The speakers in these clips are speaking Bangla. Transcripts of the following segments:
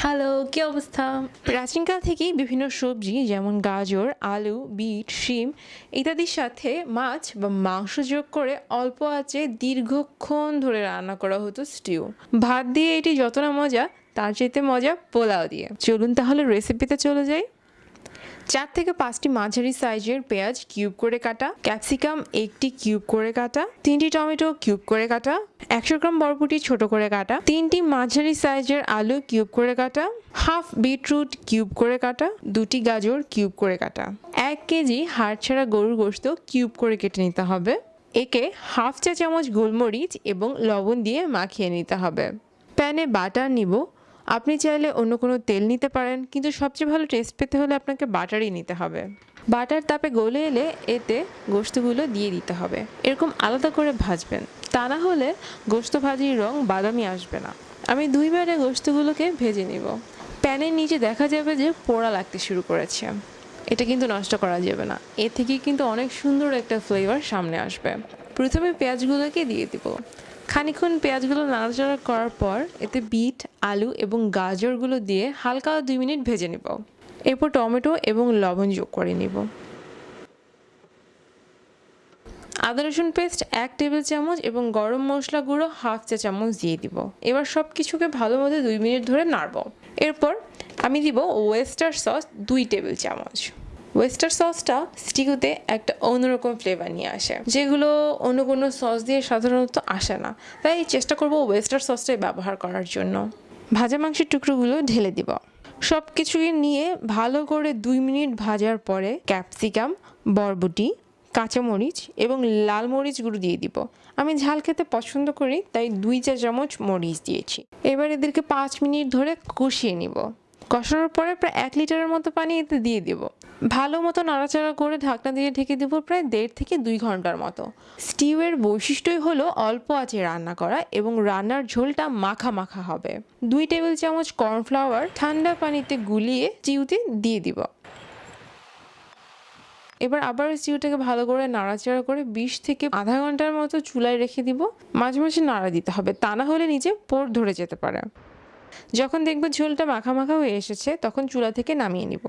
হ্যালো কী অবস্থা? প্রাচীনকাল থেকেই বিভিন্ন সবজি যেমন গাজর, আলু, বিট, শিম ইত্যাদির সাথে মাছ বা মাংস যোগ করে অল্প আঁচে দীর্ঘক্ষণ ধরে রান্না করা হতো স্টিউ ভাত দিয়ে এটি যত না মজা, তার চাইতে মজা পোলাও দিয়ে। চলুন তাহলে রেসিপিতে চলে যাই। চার থেকে পাঁচটি মাঝারি সাইজের পেঁয়াজ কিউব করে কাটা, ক্যাপসিকাম একটি কিউব করে কাটা, তিনটি টমেটো কিউব করে কাটা, একশো গ্রাম বরবটি ছোট করে কাটা, তিনটি মাঝারি সাইজের আলু কিউব করে কাটা, হাফ বিটরুট কিউব করে কাটা, দুটি গাজর কিউব করে কাটা। এক কেজি হাড় ছাড়া গরুর গোশত কিউব করে কেটে নিতে হবে। একে হাফ চা চামচ গোলমরিচ এবং লবণ দিয়ে মাখিয়ে নিতে হবে। প্যানে বাটার নিব আপনি চাইলে অন্য কোনো তেল নিতে পারেন, কিন্তু সবচেয়ে ভালো টেস্ট পেতে হলে আপনাকে বাটারই নিতে হবে। বাটার তাপে গলে এলে এতে গোস্তগুলো দিয়ে দিতে হবে। এরকম আলাদা করে ভাজবেন। তা না হলে গোস্ত ভাজির রং বাদামি আসবে না। আমি দুইবারে গোস্তগুলোকে ভেজে নিব। প্যানের নিচে দেখা যাবে যে পোড়া লাগতে শুরু করেছে। এটা কিন্তু নষ্ট করা যাবে না। এ থেকে কিন্তু অনেক সুন্দর একটা ফ্লেভার সামনে আসবে। প্রথমে পেঁয়াজগুলোকে দিয়ে দিব। খানিক্ষণ পেঁয়াজগুলো নাড়াচাড়া করার পর এতে বিট, আলু এবং গাজরগুলো দিয়ে হালকা দুই মিনিট ভেজে নেব। এরপর টমেটো এবং লবণ যোগ করে নিব। আদা, রসুন পেস্ট এক টেবিল চামচ এবং গরম মশলা গুঁড়ো হাফ চা চামচ দিয়ে দিব। এবার সব কিছুকে ভালো মতো দুই মিনিট ধরে নাড়ব। এরপর আমি দিব ওয়েস্টার সস দুই টেবিল চামচ। ওয়েস্টার সসটা স্টিগুতে একটা অন্যরকম ফ্লেভার নিয়ে আসে। যেগুলো অন্য কোনো সস দিয়ে সাধারণত আসে না। তাই চেষ্টা করব ওয়েস্টার সসটাই ব্যবহার করার জন্য। ভাজা মাংসের টুকরোগুলো ঢেলে দিব। সব কিছুকে নিয়ে ভালো করে দুই মিনিট ভাজার পরে ক্যাপসিকাম বরবটি, কাঁচামরিচ এবং লাল মরিচ গুঁড়ো দিয়ে দিব। আমি ঝাল খেতে পছন্দ করি, তাই দুই চা চামচ মরিচ দিয়েছি। এবার এদেরকে পাঁচ মিনিট ধরে কষিয়ে নিব। কষানোর পরে প্রায় এক লিটারের মতো পানি এতে দিয়ে দিব। ভালো মতো নাড়াচাড়া করে ঢাকনা দিয়ে ঢেকে দেবো প্রায় দেড় থেকে দুই ঘণ্টার মতো। স্টিউয়ের বৈশিষ্ট্যই হলো অল্প আঁচে রান্না করা এবং রান্নার ঝোলটা মাখা মাখা হবে। দুই টেবিল চামচ কর্নফ্লাওয়ার ঠান্ডা পানিতে গুলিয়ে স্টিউতে দিয়ে দিব। এবার আবার স্টিউটাকে ভালো করে নাড়াচাড়া করে বিশ থেকে আধা ঘণ্টার মতো চুলায় রেখে দিব। মাঝে মাঝে নাড়া দিতে হবে, তা না হলে নিচে পোর ধরে যেতে পারে। যখন দেখব ঝোলটা মাখা মাখা হয়ে এসেছে, তখন চুলা থেকে নামিয়ে নিব।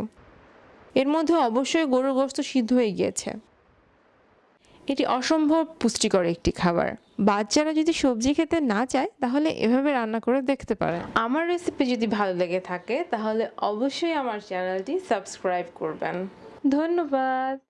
এর মধ্যে অবশ্যই গরুর গোস্ত সিদ্ধ হয়ে গিয়েছে। এটি অসম্ভব পুষ্টিকর একটি খাবার। বাচ্চারা যদি সবজি খেতে না চায়, তাহলে এভাবে রান্না করে দেখতে পারে আমার রেসিপি যদি ভালো লেগে থাকে, তাহলে অবশ্যই আমার চ্যানেলটি সাবস্ক্রাইব করবেন। ধন্যবাদ।